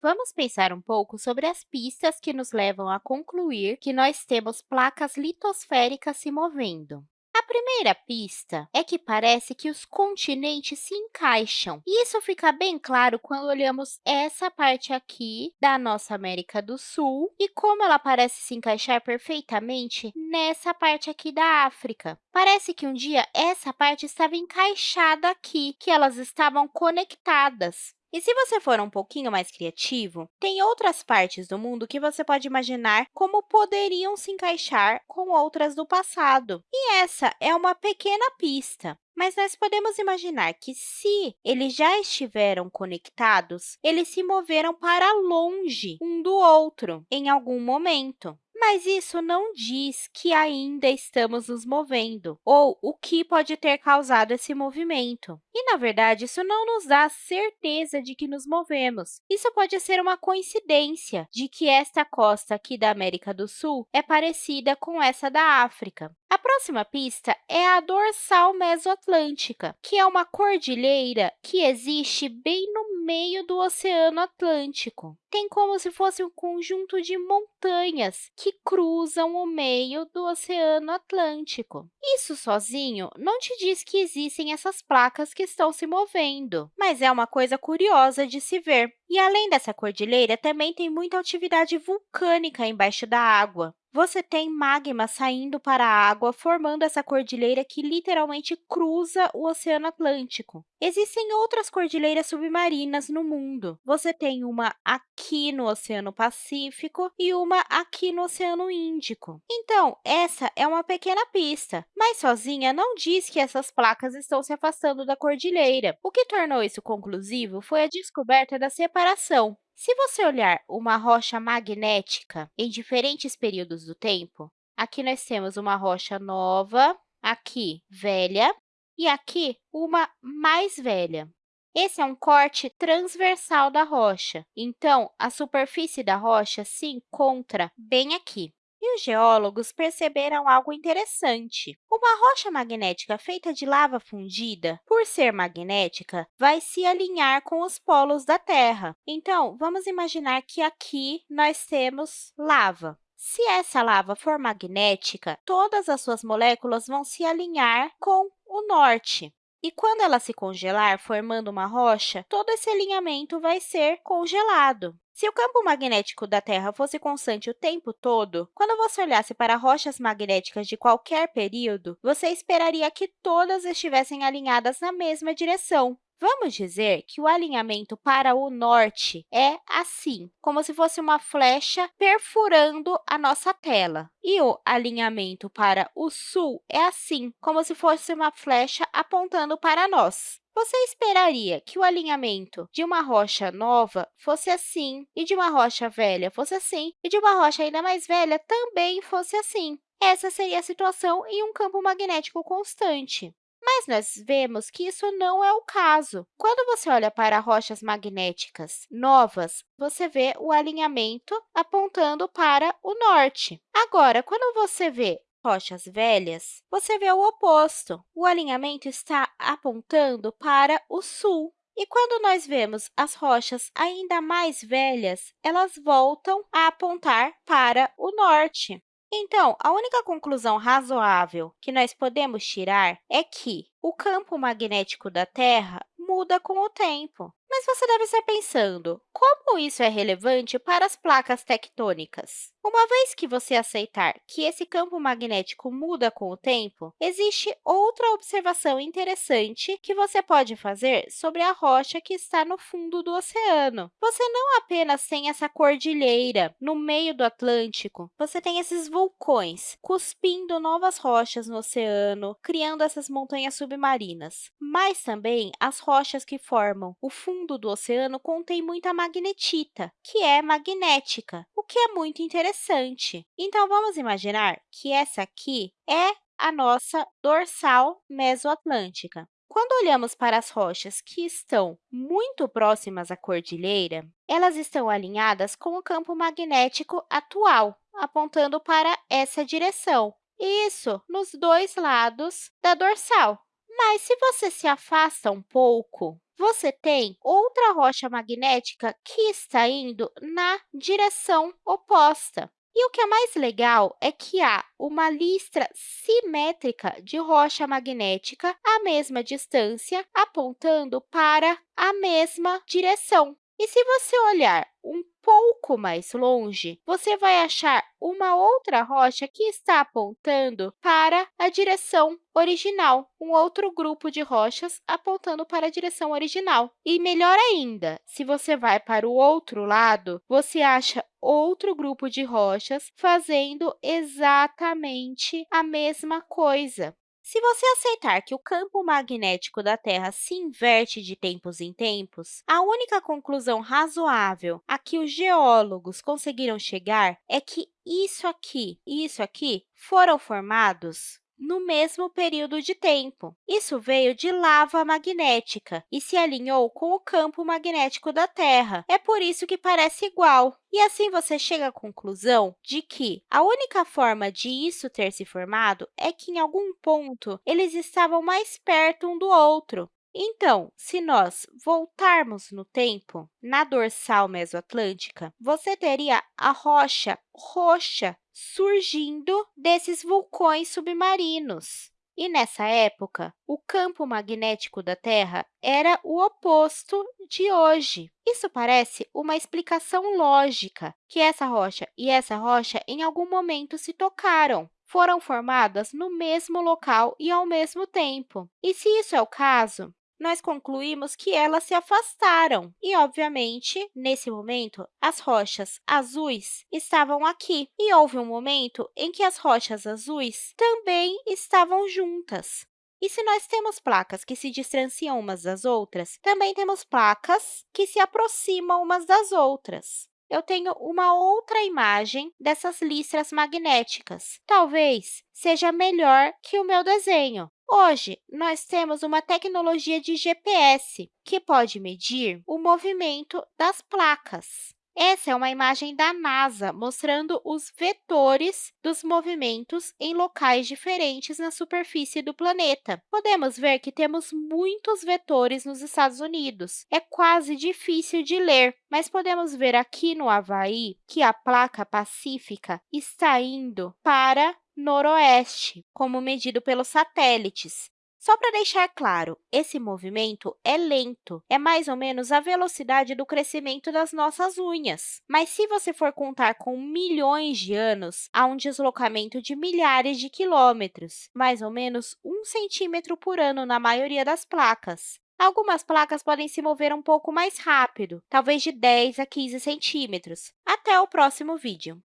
Vamos pensar um pouco sobre as pistas que nos levam a concluir que nós temos placas litosféricas se movendo. A primeira pista é que parece que os continentes se encaixam. E isso fica bem claro quando olhamos essa parte aqui da nossa América do Sul e como ela parece se encaixar perfeitamente nessa parte aqui da África. Parece que um dia essa parte estava encaixada aqui, que elas estavam conectadas. E se você for um pouquinho mais criativo, tem outras partes do mundo que você pode imaginar como poderiam se encaixar com outras do passado. E essa é uma pequena pista. Mas nós podemos imaginar que, se eles já estiveram conectados, eles se moveram para longe um do outro em algum momento. Mas isso não diz que ainda estamos nos movendo, ou o que pode ter causado esse movimento. E, na verdade, isso não nos dá certeza de que nos movemos. Isso pode ser uma coincidência de que esta costa aqui da América do Sul é parecida com essa da África. A próxima pista é a dorsal mesoatlântica, que é uma cordilheira que existe bem no meio do Oceano Atlântico. Tem como se fosse um conjunto de montanhas que cruzam o meio do Oceano Atlântico. Isso sozinho não te diz que existem essas placas que estão se movendo, mas é uma coisa curiosa de se ver. E, além dessa cordilheira, também tem muita atividade vulcânica embaixo da água. Você tem magma saindo para a água, formando essa cordilheira que literalmente cruza o Oceano Atlântico. Existem outras cordilheiras submarinas no mundo. Você tem uma aqui no Oceano Pacífico e uma aqui no Oceano Índico. Então, essa é uma pequena pista, mas sozinha não diz que essas placas estão se afastando da cordilheira. O que tornou isso conclusivo foi a descoberta da separação. Se você olhar uma rocha magnética em diferentes períodos do tempo, aqui nós temos uma rocha nova, aqui velha e aqui uma mais velha. Esse é um corte transversal da rocha, então a superfície da rocha se encontra bem aqui. Os geólogos perceberam algo interessante. Uma rocha magnética feita de lava fundida, por ser magnética, vai se alinhar com os polos da Terra. Então, vamos imaginar que aqui nós temos lava. Se essa lava for magnética, todas as suas moléculas vão se alinhar com o norte. E quando ela se congelar, formando uma rocha, todo esse alinhamento vai ser congelado. Se o campo magnético da Terra fosse constante o tempo todo, quando você olhasse para rochas magnéticas de qualquer período, você esperaria que todas estivessem alinhadas na mesma direção. Vamos dizer que o alinhamento para o norte é assim, como se fosse uma flecha perfurando a nossa tela. E o alinhamento para o sul é assim, como se fosse uma flecha apontando para nós. Você esperaria que o alinhamento de uma rocha nova fosse assim, e de uma rocha velha fosse assim, e de uma rocha ainda mais velha também fosse assim. Essa seria a situação em um campo magnético constante. Mas nós vemos que isso não é o caso. Quando você olha para rochas magnéticas novas, você vê o alinhamento apontando para o norte. Agora, quando você vê rochas velhas, você vê o oposto. O alinhamento está apontando para o sul. E quando nós vemos as rochas ainda mais velhas, elas voltam a apontar para o norte. Então, a única conclusão razoável que nós podemos tirar é que o campo magnético da Terra muda com o tempo. Mas você deve estar pensando, como isso é relevante para as placas tectônicas? Uma vez que você aceitar que esse campo magnético muda com o tempo, existe outra observação interessante que você pode fazer sobre a rocha que está no fundo do oceano. Você não apenas tem essa cordilheira no meio do Atlântico, você tem esses vulcões cuspindo novas rochas no oceano, criando essas montanhas submarinas. Mas também as rochas que formam o fundo do oceano contêm muita magnetita, que é magnética, o que é muito interessante. Então, vamos imaginar que essa aqui é a nossa dorsal mesoatlântica. Quando olhamos para as rochas que estão muito próximas à cordilheira, elas estão alinhadas com o campo magnético atual, apontando para essa direção. Isso nos dois lados da dorsal. Mas se você se afasta um pouco, você tem outra rocha magnética que está indo na direção oposta. E o que é mais legal é que há uma listra simétrica de rocha magnética à mesma distância, apontando para a mesma direção. E se você olhar um pouco mais longe, você vai achar uma outra rocha que está apontando para a direção original, um outro grupo de rochas apontando para a direção original. E melhor ainda, se você vai para o outro lado, você acha outro grupo de rochas fazendo exatamente a mesma coisa. Se você aceitar que o campo magnético da Terra se inverte de tempos em tempos, a única conclusão razoável a que os geólogos conseguiram chegar é que isso aqui e isso aqui foram formados no mesmo período de tempo. Isso veio de lava magnética e se alinhou com o campo magnético da Terra. É por isso que parece igual. E assim você chega à conclusão de que a única forma de isso ter se formado é que, em algum ponto, eles estavam mais perto um do outro. Então, se nós voltarmos no tempo, na dorsal mesoatlântica, você teria a rocha roxa surgindo desses vulcões submarinos. E, nessa época, o campo magnético da Terra era o oposto de hoje. Isso parece uma explicação lógica, que essa rocha e essa rocha, em algum momento, se tocaram foram formadas no mesmo local e ao mesmo tempo. E se isso é o caso, nós concluímos que elas se afastaram. E, obviamente, nesse momento, as rochas azuis estavam aqui. E houve um momento em que as rochas azuis também estavam juntas. E se nós temos placas que se distanciam umas das outras, também temos placas que se aproximam umas das outras. Eu tenho uma outra imagem dessas listras magnéticas. Talvez seja melhor que o meu desenho. Hoje, nós temos uma tecnologia de GPS que pode medir o movimento das placas. Essa é uma imagem da NASA mostrando os vetores dos movimentos em locais diferentes na superfície do planeta. Podemos ver que temos muitos vetores nos Estados Unidos. É quase difícil de ler, mas podemos ver aqui no Havaí que a placa pacífica está indo para noroeste, como medido pelos satélites. Só para deixar claro, esse movimento é lento, é mais ou menos a velocidade do crescimento das nossas unhas. Mas se você for contar com milhões de anos, há um deslocamento de milhares de quilômetros, mais ou menos um centímetro por ano na maioria das placas. Algumas placas podem se mover um pouco mais rápido, talvez de 10 a 15 centímetros. Até o próximo vídeo!